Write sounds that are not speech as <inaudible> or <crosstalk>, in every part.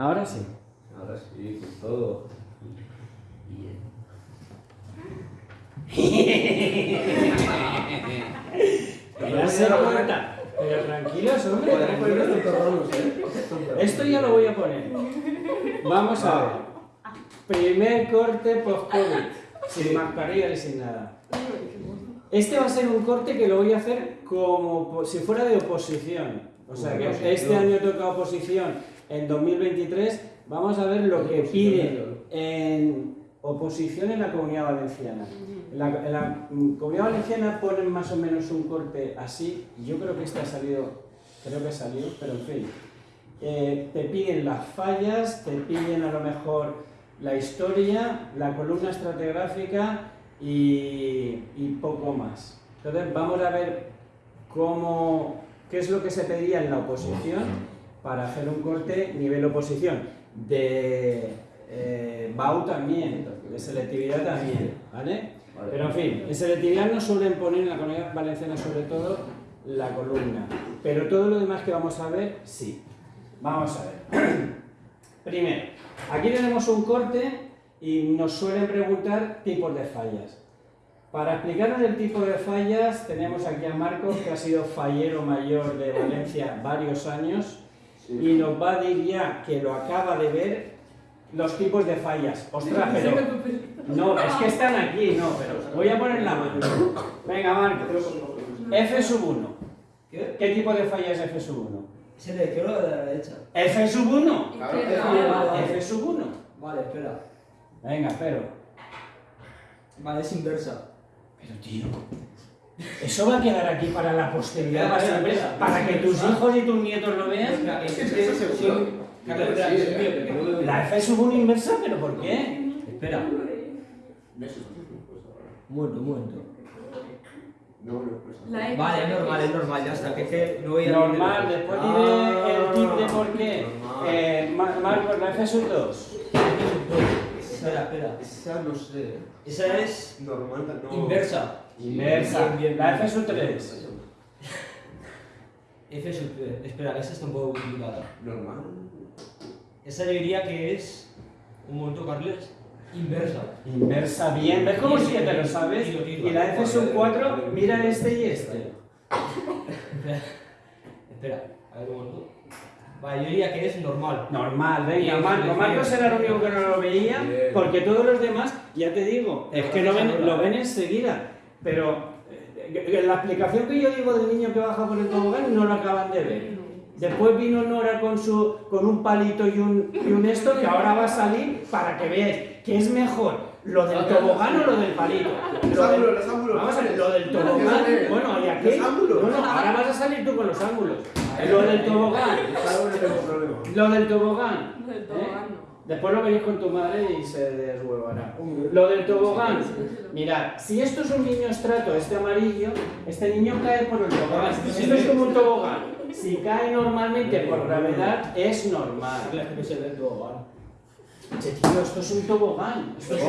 Ahora sí. Ahora sí, con todo. <laughs> Ya se cuenta. Pero tranquilos, hombre. Torronos, ¿eh? Esto ya lo voy a poner. Vamos a ver. Primer corte post-COVID. Sin mascarilla y sin nada. Este va a ser un corte que lo voy a hacer como si fuera de oposición. O sea que este año toca oposición en 2023. Vamos a ver lo que piden en oposición en la comunidad valenciana. En la, en la comunidad valenciana ponen más o menos un corte así. Yo creo que este ha salido, creo que ha salido, pero en fin. Eh, te piden las fallas, te piden a lo mejor la historia, la columna estratigráfica y, y poco más. Entonces vamos a ver cómo, qué es lo que se pedía en la oposición para hacer un corte nivel oposición. De eh, BAU también, de selectividad también, ¿vale? Vale. Pero en fin, en selectividad no suelen poner en la comunidad valenciana sobre todo la columna, pero todo lo demás que vamos a ver, sí. Vamos a ver. <clears throat> Primero, aquí tenemos un corte y nos suelen preguntar tipos de fallas. Para explicarnos el tipo de fallas, tenemos aquí a Marcos, que ha sido fallero mayor de Valencia varios años, y nos va a decir ya que lo acaba de ver los tipos de fallas. Ostras, pero... No, es que están aquí, no, pero voy a poner la mano. Venga, Marcos. F sub 1. ¿Qué? ¿Qué tipo de falla es F sub 1? ¿Es el de la izquierda o de la derecha? F sub 1. Claro, Izquierda. F sub 1. Vale, espera. Venga, pero. Vale, es inversa. Pero tío. Eso va a quedar aquí para la posteridad, para, siempre, para que tus hijos y tus nietos lo vean. Es Es es. La F sub 1 inversa, pero ¿por qué? Espera, ¿Ves esos tipos ahora? un momento, un momento. No, no, pues. Vale, es normal, es normal, ya está. Que es que no voy a Normal, después Ah. diré el tip de por qué. Normal. Eh, Ma- Marcos, la F sub 2. Espera, espera. Esa no sé. Esa es Normal, no. inversa. Inversa. Bien, bien, La. F sub 3. <laughs> F sub Espera, esa está un poco complicada. Normal. Esa yo diría que es. Un momento, Carles. Inversa. Inversa, bien. ¿Ves cómo sí que te lo sabes? Tiro. Y la F sub 4, mira este y este. Espera, espera, a ver un momento. Vale, yo diría que es normal. Normal, venga, Bien, Marcos. era el único que no lo veía, Bien. porque todos los demás, ya te digo, es que lo ven, lo ven enseguida. Pero eh, la explicación que yo digo del niño que baja por el tobogán no lo acaban de ver. Después vino Nora con, su, con un palito y un, y un esto que ahora va a salir para que veáis que es mejor lo del tobogán o lo del palito. Los Lo del- ángulos, los ángulos. Vamos a ver, lo del tobogán, bueno, y aquí, Los ángulos. no, no, ahora vas a salir tú con los ángulos. Lo del tobogán, lo del tobogán. No del ¿eh? tobogán, no. Después lo veréis con tu madre y se deshuevará. Lo del tobogán, mirad, si esto es un niño estrato, este amarillo, este niño cae por el tobogán. Esto es como un tobogán. Si cae normalmente por gravedad, es normal. Che, tío, esto es un tobogán. Esto es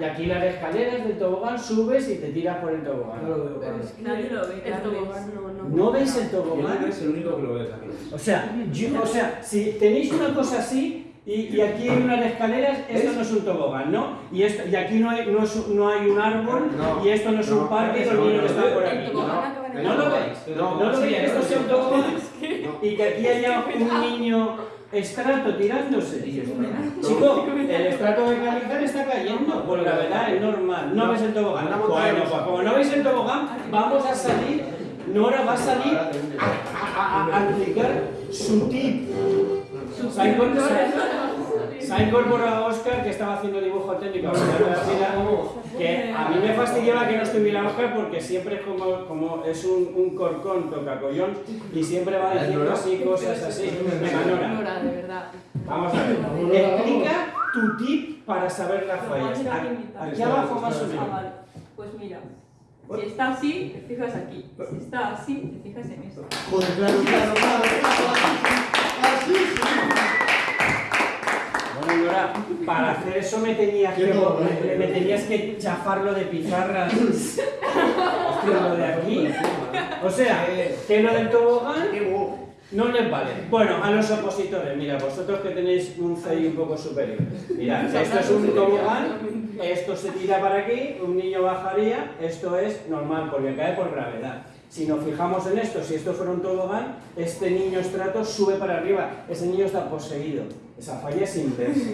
Y aquí las escaleras del tobogán subes y te tiras por el No tobogán. lo veo. Nadie lo ve. El tobogán no, no. ¿No veis el Yo tobogán? es el único que lo ve. O sea, yo- o sea, si tenéis una cosa así y, y aquí hay unas escaleras, esto no es un tobogán, ¿no? Y, esto, y aquí no hay, no, es- no hay un árbol No, y esto no es un parque y los no, niños no, están por aquí. ¿No, ¿No lo veis? No, ¿No lo veis? que Esto sea un tobogán y que aquí haya <laughs> un niño estrato tirándose. Chico, el estrato de Calizar está cayendo por gravedad, es normal. No ves el tobogán. Bueno, pues como no veis el tobogán, vamos a salir. Nora va a salir a, a- a explicar su tip. Se ha incorporado, se ha incorporado Oscar, que estaba haciendo dibujo técnico, que a mí me fastidiaba que no estuviera Oscar porque siempre es como, como es un, un corcón tocacollón y siempre va diciendo así cosas así. Venga, Nora, Nora, de verdad. vamos a ver. Explica tu tip para saber las fallas. Mira, A- Aquí abajo más o Ah, menos. Pues mira, si está así, te fijas aquí. Si está así, te fijas en esto. Joder, claro, claro, claro. Bueno, Nora, para hacer eso me tenías que, me, me tenías que chafarlo de pizarras. Hostia, lo de aquí. O sea, que lo del tobogán, No les vale. Bueno, a los opositores, mira, vosotros que tenéis un CI un poco superior. Mirad, <laughs> esto es un tobogán, esto se tira para aquí, un niño bajaría, esto es normal porque cae por gravedad. Si nos fijamos en esto, si esto fuera un tobogán, este niño estrato sube para arriba, ese niño está poseído. Esa falla es inversa.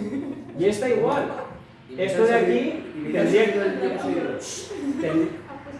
Y esta igual. Esto de aquí tendría, ten-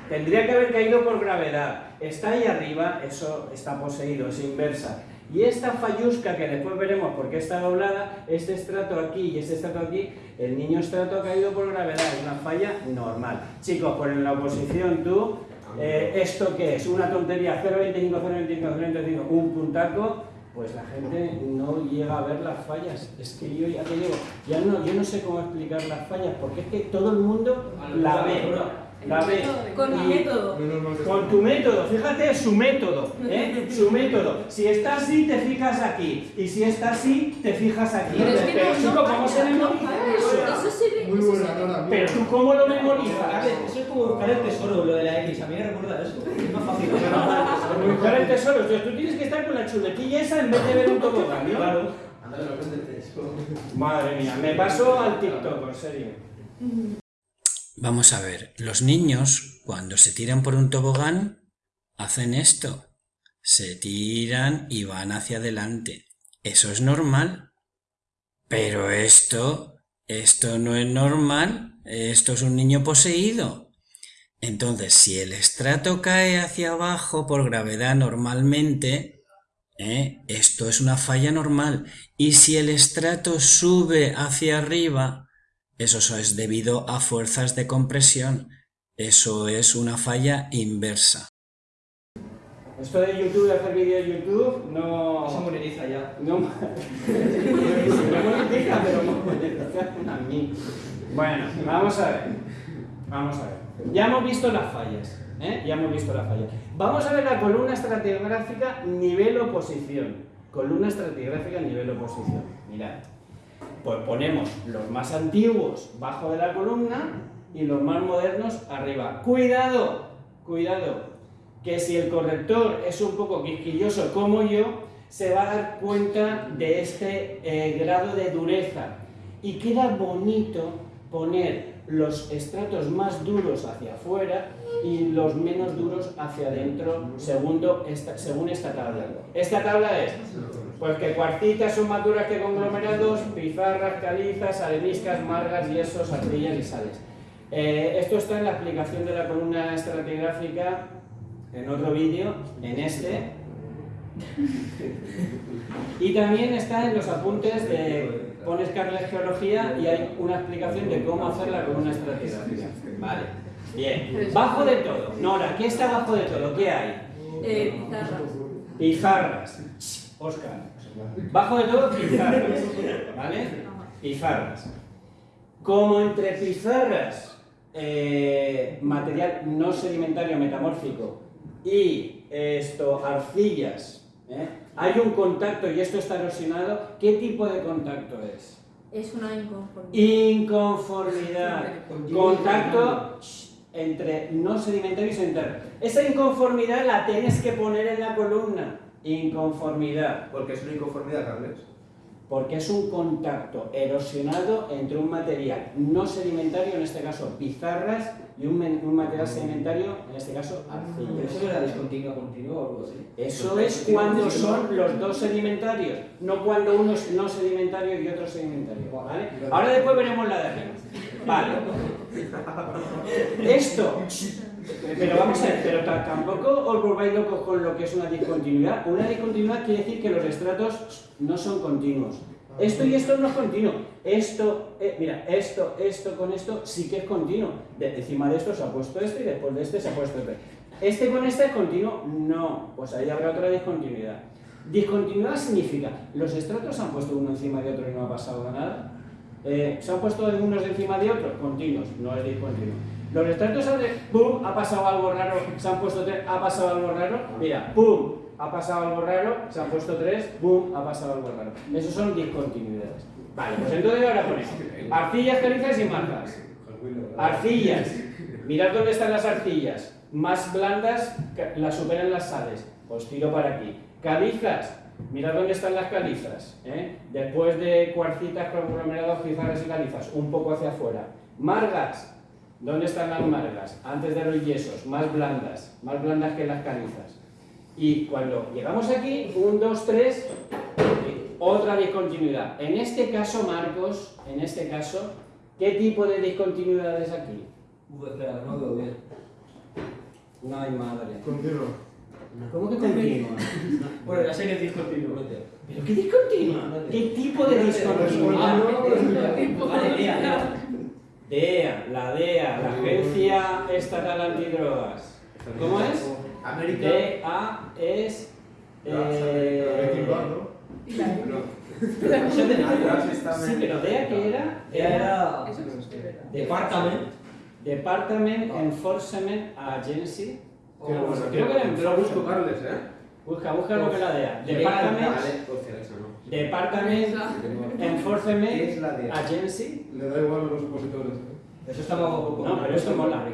tendría que haber caído por gravedad. Está ahí arriba, eso está poseído, es inversa. Y esta fallusca que después veremos por qué está doblada, este estrato aquí y este estrato aquí, el niño estrato ha caído por gravedad, es una falla normal. Chicos, pues en la oposición tú, eh, ¿esto qué es? Una tontería, 0,25, 0,25, 0,25, un puntaco, pues la gente no llega a ver las fallas. Es que yo ya te digo, ya no, yo no sé cómo explicar las fallas, porque es que todo el mundo la ve. La. Con mi Y- método. con tu método, fíjate su método, ¿eh? <laughs> Su método. Si está así, te fijas aquí. Y si está así, te fijas aquí. Pero es que Pero, no- chico, no ¿cómo se no memoriza falla. eso? Eso se ve. Muy buena, se. Nora. Pero tú, ¿cómo lo memorizas? Eso es como buscar el tesoro, lo de la X. A mí me recuerda eso. Es más fácil. Buscar el tesoro. Sea, tú tienes que estar con la chuletilla esa en vez de ver un tobogán, ¿no? Claro. Madre mía, me paso al TikTok, en serio. Vamos a ver, los niños cuando se tiran por un tobogán hacen esto. Se tiran y van hacia adelante. Eso es normal. Pero esto, esto no es normal. Esto es un niño poseído. Entonces, si el estrato cae hacia abajo por gravedad normalmente, ¿eh? esto es una falla normal. Y si el estrato sube hacia arriba, eso es debido a fuerzas de compresión. Eso es una falla inversa. Esto de YouTube, de hacer vídeos de YouTube, no... Se monetiza ya. No, no <laughs> monetiza, pero monetiza a mí. Bueno, vamos a ver. Vamos a ver. Ya hemos visto las fallas. ¿eh? Ya hemos visto las fallas. Vamos a ver la columna estratigráfica nivel oposición. Columna estratigráfica nivel oposición. Mirad. Pues ponemos los más antiguos bajo de la columna y los más modernos arriba. Cuidado, cuidado, que si el corrector es un poco quisquilloso como yo, se va a dar cuenta de este eh, grado de dureza. Y queda bonito poner los estratos más duros hacia afuera y los menos duros hacia adentro segundo esta, según esta tabla. Esta tabla es pues que cuartitas son más duras que conglomerados, pizarras, calizas, areniscas, margas, yesos, arcillas y sales. Eh, esto está en la explicación de la columna estratigráfica en otro vídeo, en este. Y también está en los apuntes de pones Carles Geología y hay una explicación de cómo hacer la columna estratigráfica. Vale. Bien. Bajo de todo. Nora, ¿qué está bajo de todo? ¿Qué hay? Eh, pizarras. Pizarras. Oscar. Bajo de todo, pizarras. <laughs> ¿Vale? Pizarras. Como entre pizarras, eh, material no sedimentario metamórfico y esto, arcillas, ¿eh? hay un contacto y esto está erosionado, ¿qué tipo de contacto es? Es una inconformidad. Inconformidad. Contacto entre no sedimentario y sedimentario. Esa inconformidad la tienes que poner en la columna. Inconformidad. Porque es una inconformidad, Carles. Porque es un contacto erosionado entre un material no sedimentario, en este caso pizarras, y un, un material sedimentario, en este caso Pero arcillas. eso es la discontinua continua o algo así. Eso es cuando son los dos sedimentarios, no cuando uno es no sedimentario y otro sedimentario. ¿vale? Ahora después veremos la de arriba. Vale. <laughs> Esto, pero vamos a ver, pero ta- tampoco os volváis locos con lo que es una discontinuidad. Una discontinuidad quiere decir que los estratos no son continuos. Esto y esto no es continuo. Esto, eh, mira, esto, esto con esto sí que es continuo. De- encima de esto se ha puesto este y después de este se ha puesto este. ¿Este con este es continuo? No. Pues ahí habrá otra discontinuidad. Discontinuidad significa, los estratos se han puesto uno encima de otro y no ha pasado nada. Eh, ¿Se han puesto unos encima de otros? Continuos, no es discontinuo. Los estratos han de, ¡pum! Ha pasado algo raro, se han puesto tres, ha pasado algo raro. Mira, ¡pum! Ha pasado algo raro, se han puesto tres, ¡pum! Ha pasado algo raro. Esos son discontinuidades. Vale, pues entonces ahora ponemos arcillas, calizas y marcas. Arcillas. Mirad dónde están las arcillas. Más blandas las superan las sales. Pues tiro para aquí. Calizas. Mirad dónde están las calizas. ¿eh? Después de cuarcitas, conglomerados, pizarras y calizas, un poco hacia afuera. Margas. ¿Dónde están las margas? Antes de los yesos, más blandas, más blandas que las calizas. Y cuando llegamos aquí, un, dos, tres, otra discontinuidad. En este caso, Marcos, en este caso, ¿qué tipo de discontinuidad es aquí? No veo bien. No hay madre. Continuo. ¿Cómo que continua? Bueno, la serie es discontinua. ¿Pero qué discontinua? ¿Qué tipo de discontinuidad? DEA, la DEA, la Agencia Estatal Antidrogas. ¿Cómo es? América. DEA es... Eh, sí, pero DEA ¿qué era? Era Eso es de verdad. Departament. Department Enforcement Agency. Creo que era lo busco, Carles, ¿eh? Busca, busca lo que es la DEA. Department, Department ¿Qué Enforcement es la de Agency. Le da igual a los opositores, ¿eh? Eso está más guapo. No, pero esto mola.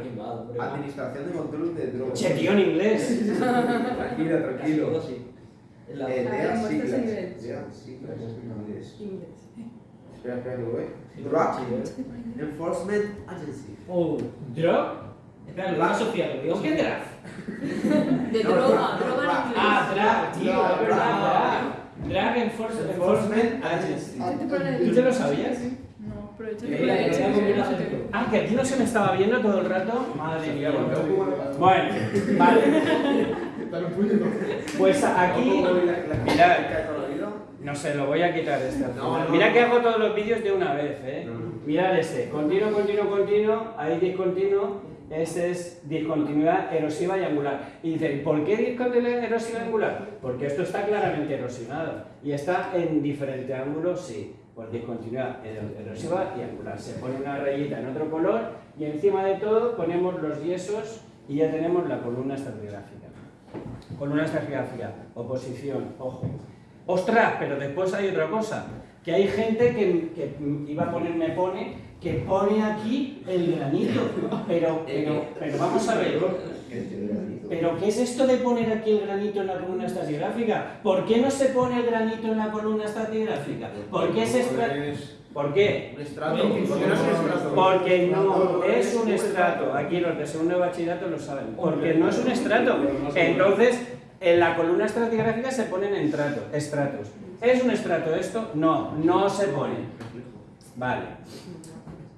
Administración de control de drogas? Che, tío, en inglés. <laughs> Tranquilo, tranquilo. todo sí. Es la- Eh, Ah, DEA muestras siglas. inglés. Espera, espera, que voy. Drug Enforcement Agency. Oh, Drug. espera, lo digo Sofía, lo digo ¿Qué drag? De droga, droga en drug. inglés. Ah, drag, tío, es verdad. Drag. Drag Enforce- Enforcement Agency. ¿Tú te lo sabías? No, pero poquito. Ah, que aquí no se me estaba viendo todo el rato. Madre mía. Bueno, Bueno, vale. Pues aquí. ¿Cómo la- la- Mirad. No sé, lo voy a quitar este. Mira que hago todos los vídeos de una vez, ¿eh? Mirad este. Continuo, continuo, continuo. Ahí discontinuo. Este es discontinuidad erosiva y angular. Y dicen, ¿por qué discontinuidad erosiva y angular? Porque esto está claramente erosionado. Y está en diferente ángulo, sí. Pues discontinuidad ero- erosiva y angular. Se pone una rayita en otro color y encima de todo ponemos los yesos y ya tenemos la columna estratigráfica. Columna estratigráfica, oposición, ojo. Ostras, pero después hay otra cosa, que hay gente que, que iba a poner, me pone, que pone aquí el granito. Pero, pero, pero vamos a ver, ¿pero qué es esto de poner aquí el granito en la columna estratigráfica? ¿Por qué no se pone el granito en la columna estratigráfica? ¿Por qué es ¿Por qué? Porque no es un estrato. Aquí los de segundo de bachillerato lo saben. Porque no es un estrato. Entonces, en la columna estratigráfica se ponen entrato- estratos. ¿Es un estrato esto? No, no se pone. Vale.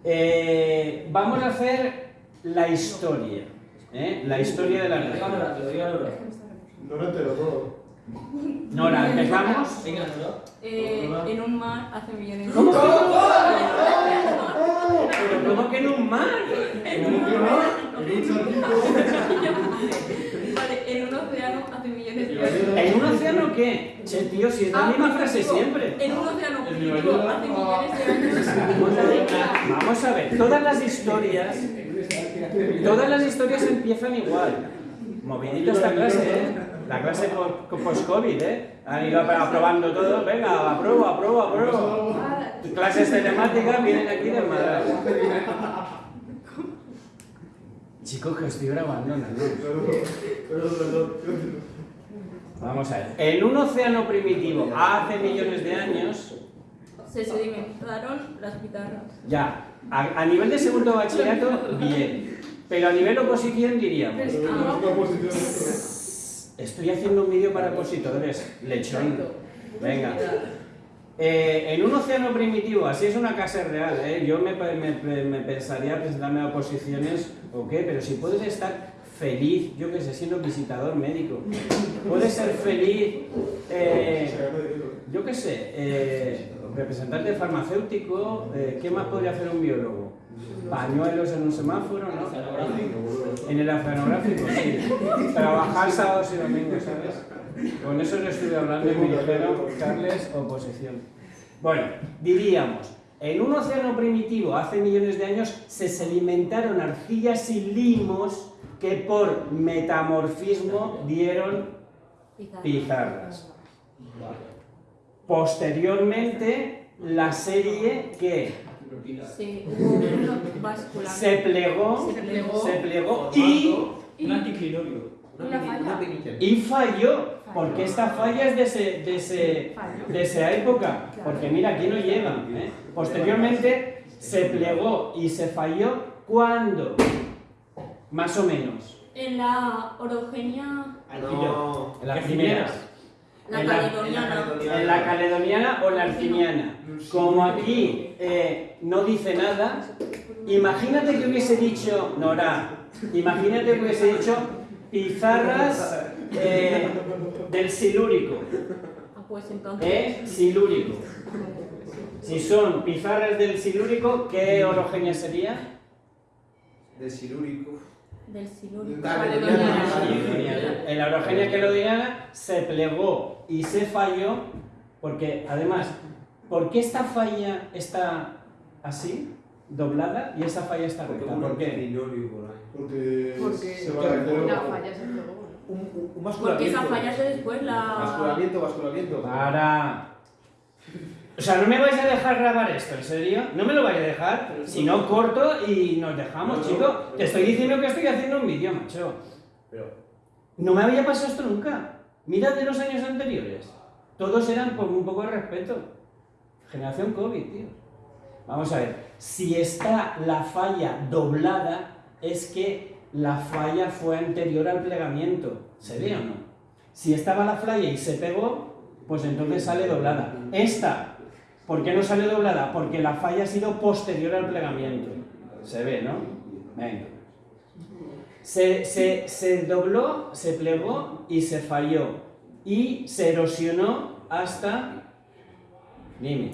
Eh, vamos a hacer la historia. ¿eh? La historia de la Nora. No lo entero todo. Nora, empezamos. Venga, Nora. Eh, en un mar hace millones de ¿Cómo? años. ¿Cómo que en un mar? En un mar. En un charquito. Vale, en un océano hace millones de años. ¿En un océano qué? Che, tío, si es la Ah, misma frase digo, siempre. En un océano hace millones de años. <laughs> Vamos a ver, vamos a ver, todas las historias, todas las historias empiezan igual. Movidita esta clase, ¿eh? La clase po- post-COVID, ¿eh? Han ido aprobando todo, venga, apruebo, apruebo, apruebo. Clases telemáticas vienen aquí del Madrid. Chicos, que estoy grabando, no. Vamos a ver. En un océano primitivo, hace millones de años, Se sedimentaron las guitarras. ya, a, a nivel de segundo bachillerato, bien. Pero a nivel oposición diríamos, Pero no es una posición esto. estoy haciendo un vídeo para opositores, lechón. Venga. Eh, en un océano primitivo, así es una casa real, ¿eh? yo me, me- me pensaría presentarme a oposiciones o qué, pero si puedes estar feliz, yo que sé, siendo visitador médico, puedes ser feliz, eh, yo qué sé, eh, representante farmacéutico, eh, ¿qué más podría hacer un biólogo? Pañuelos en un semáforo, ¿no? En el oceanográfico, sí. Trabajar sábados y domingos, ¿sabes? Con eso no estuve hablando y me dijeron, Carles, oposición. Bueno, diríamos, en un océano primitivo hace millones de años se sedimentaron arcillas y limos que por metamorfismo dieron pizarras. Posteriormente, la serie que Sí, se plegó, Se plegó. se plegó y, y falló. ¿Por qué esta falla es de, ese, de, ese, de esa época? Porque mira, aquí no llega. ¿eh? Posteriormente se plegó y se falló cuando, más o menos, En la orogenia, No. en las primeras. La En la- caledoniana. En la caledoniana o la arciniana. Como aquí eh, no dice nada, imagínate que hubiese dicho, Nora, imagínate que hubiese dicho pizarras eh, del silúrico, Ah, pues entonces. ¿eh? Silúrico. Si son pizarras del silúrico, ¿qué orogenia sería? De silúrico. Del silúrico. La orogenia quelodiana se plegó y se falló, porque además, ¿por qué esta falla está así, doblada, y esa falla está recta? ¿Por qué? Porque, Porque se va a la falla se pegó. ¿no? Un, un, un Porque esa falla es de después la. Basculamiento, basculamiento. Para. O sea, no me vais a dejar grabar esto, ¿en serio? No me lo vais a dejar. Si no, corto y nos dejamos, No, no. chico. Te estoy diciendo que estoy haciendo un vídeo, macho. Pero, No me había pasado esto nunca. Mirad de los años anteriores. Todos eran con un poco de respeto. Generación COVID, tío. Vamos a ver. Si está la falla doblada, es que la falla fue anterior al plegamiento. ¿Se ve o no? Si estaba la falla y se pegó, pues entonces sale doblada. Esta, ¿por qué no sale doblada? Porque la falla ha sido posterior al plegamiento. Se ve, ¿no? Venga. Se, se- se dobló, se plegó y se falló. Y se erosionó hasta... Dime.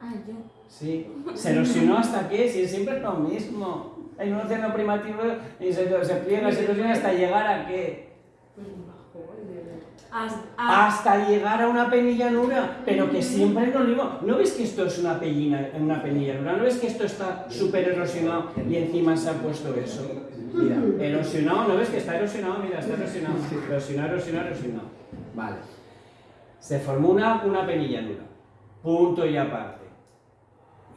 Ah, yo. Sí. ¿Se erosionó hasta qué? Si siempre es lo mismo. En un océano primitivo y se, se pliega, se erosiona hasta llegar a qué? Hasta, ah, Hasta llegar a una penillanura. Pero que siempre es lo mismo. ¿No ves que esto es una, pellina, una penillanura? ¿No ves que esto está súper erosionado y encima se ha puesto eso? Mira, erosionado, ¿no ves que está erosionado? Mira, está erosionado. Erosionado, erosionado, erosionado. Vale. Se formó una, una penillanura. Punto y aparte.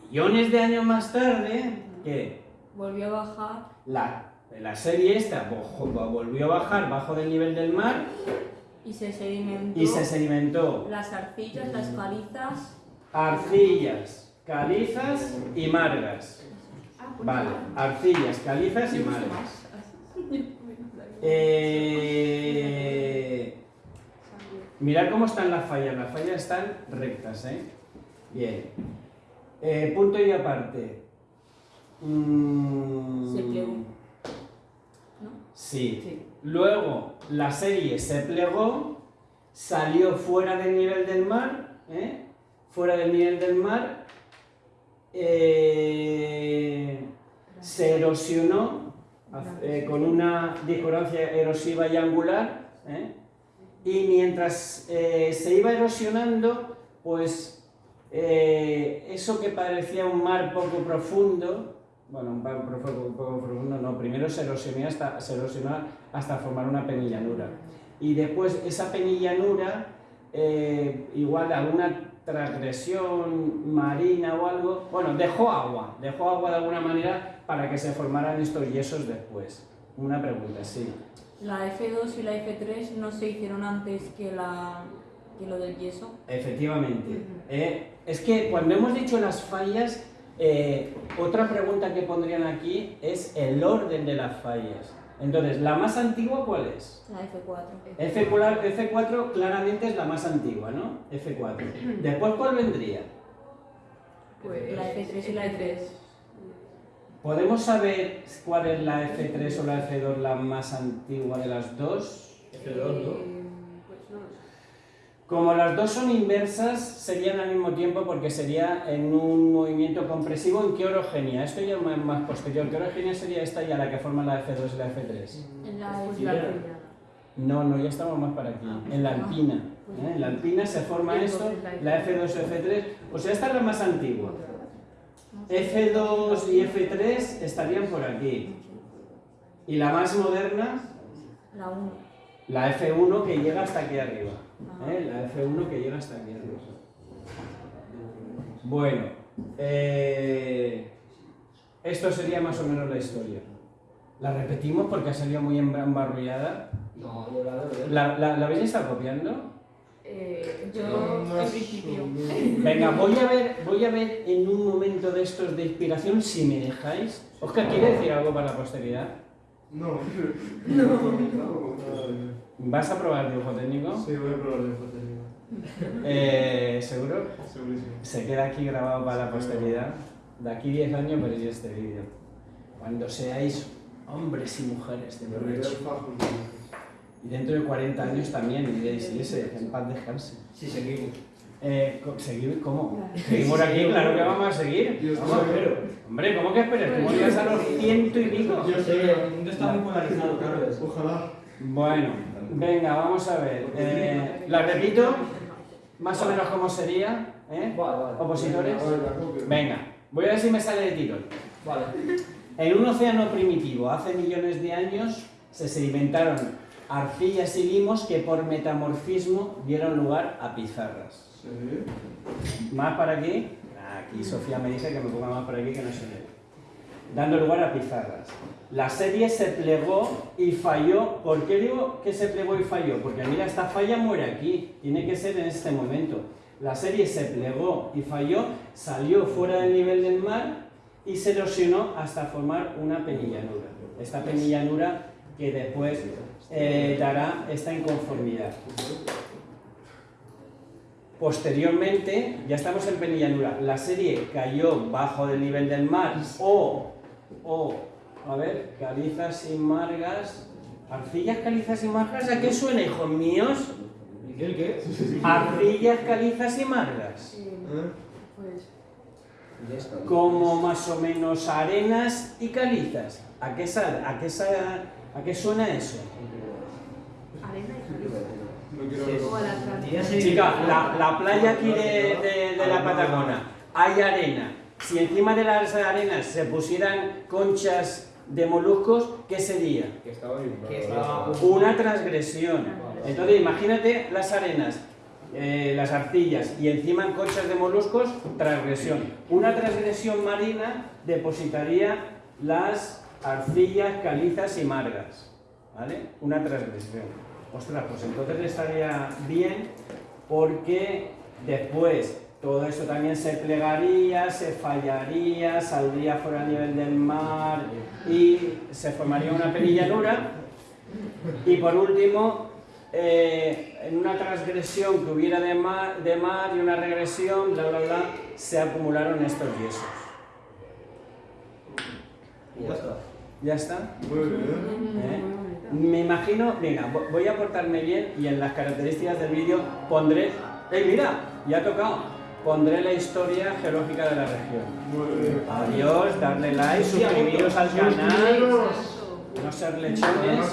Millones de años más tarde, ¿qué? volvió a bajar. La, la serie esta volvió a bajar bajo del nivel del mar Y se sedimentó. y se sedimentó Las arcillas, las calizas. arcillas, calizas y margas. Ah, pues Vale, arcillas, calizas y No margas. <laughs> Eh, mirad cómo están las fallas. Las fallas están rectas, ¿eh? Bien. Eh, punto y aparte. Mm, Se plegó. Sí. Sí. Luego la serie se plegó, salió fuera del nivel del mar, ¿eh? fuera del nivel del mar, eh, se erosionó eh, con una discordancia erosiva y angular, y mientras se iba erosionando, pues eso que parecía un mar poco profundo, bueno, un poco, profundo no, primero se erosionó hasta, se hasta formar una penillanura. Y después esa penillanura, eh, igual alguna transgresión marina o algo, bueno, dejó agua, dejó agua de alguna manera para que se formaran estos yesos después. Una pregunta, sí. La F2 y la F3 no se hicieron antes que, la, que lo del yeso. Efectivamente. Eh, es que cuando hemos dicho las fallas, eh, otra pregunta que pondrían aquí es el orden de las fallas. Entonces, ¿la más antigua cuál es? La F4. F4, F4 claramente es la más antigua, ¿no? F4. <clears throat> Después, ¿cuál vendría? Pues La F3 y la F3. ¿Podemos saber cuál es la F3 o la F2 la más antigua de las dos? F2, ¿no? Pues no lo sé. Como las dos son inversas, serían al mismo tiempo porque sería en un movimiento compresivo. ¿En qué orogenia? Esto ya es más, posterior. ¿Qué orogenia sería esta ya la que forma la F2 y la F3? En la Pues F3. la Ya. primera. No, no, ya estamos más para aquí. En la alpina. ¿eh? En la alpina se forma Y esto, la la F2 o F3. O sea, esta es la más antigua. F2 y F3 estarían por aquí. Y la más moderna, La 1. La F1 que llega hasta aquí arriba. ¿eh? La F1 que llega hasta aquí arriba. Bueno, eh, esto sería más o menos la historia. La repetimos porque ha salido muy embarrullada. No, yo la veo. ¿La, la, ¿la habéis estado copiando? Eh, Yo, principio. <laughs> Venga, voy a ver, voy a ver en un momento de estos de inspiración si me dejáis. Oscar, ¿quiere decir algo para la posteridad? No. No. ¿Vas a probar el dibujo técnico? Sí, voy a probar el foto técnico. Eh, ¿Seguro? Segurísimo. Se queda aquí grabado para la posteridad. De aquí 10 años veréis este vídeo. Cuando seáis hombres y mujeres de provecho. Y dentro de 40 años también diréis, y ese, en paz descanse. Sí, seguimos. Eh, ¿Seguir cómo? ¿Seguimos aquí? Claro que vamos a seguir. Vamos, estoy- pero, hombre, ¿cómo que esperes? ¿Cómo llegas a los ciento y pico? Yo sé. el mundo está muy polarizado, claro. Ojalá. Bueno, venga, vamos a ver. Eh, la repito, más o menos cómo sería, ¿eh? Vale, vale. Opositores. Venga, voy a ver si me sale de tiro. Vale. En un océano primitivo, hace millones de años, se sedimentaron arcillas y limos que por metamorfismo dieron lugar a pizarras. Más para aquí. Aquí Sofía me dice que me ponga más para aquí que no se ve. Dando lugar a pizarras. La serie se plegó y falló. ¿Por qué digo que se plegó y falló? Porque mira, esta falla muere aquí. Tiene que ser en este momento. La serie se plegó y falló, salió fuera del nivel del mar y se erosionó hasta formar una penillanura. Esta penillanura que después eh, dará esta inconformidad. Posteriormente, ya estamos en penillanura, la serie cayó bajo del nivel del mar o, o, a ver, calizas y margas, arcillas, calizas y margas, ¿a qué suena, hijos míos? El qué? Arcillas, calizas y margas. eh, pues. Como más o menos arenas y calizas. ¿A qué, sal, a qué, sal- a qué suena eso? Arena y caliza. No quiero Sí, la playa aquí de, de- de la Patagona, hay arena. Si encima de las arenas se pusieran conchas de moluscos, ¿qué sería? Que estaba- Una transgresión. Entonces, imagínate las arenas, eh, las arcillas y encima conchas de moluscos, transgresión. Una transgresión marina depositaría las arcillas, calizas y margas. ¿Vale? Una transgresión. Ostras, pues entonces estaría bien porque después todo esto también se plegaría, se fallaría, saldría fuera a nivel del mar y se formaría una penillanura. Y por último, eh, en una transgresión que hubiera de mar, de mar y una regresión, bla, bla, bla, se acumularon estos yesos. Ya está. ¿Ya está? Muy bien. ¿Eh? Me imagino, venga, vo- voy a portarme bien y en las características del vídeo pondré, ¡eh, mira! Ya ha tocado. Pondré la historia geológica de la región. Muy bien. Adiós, darle like, suscribiros al canal, no ser lechones.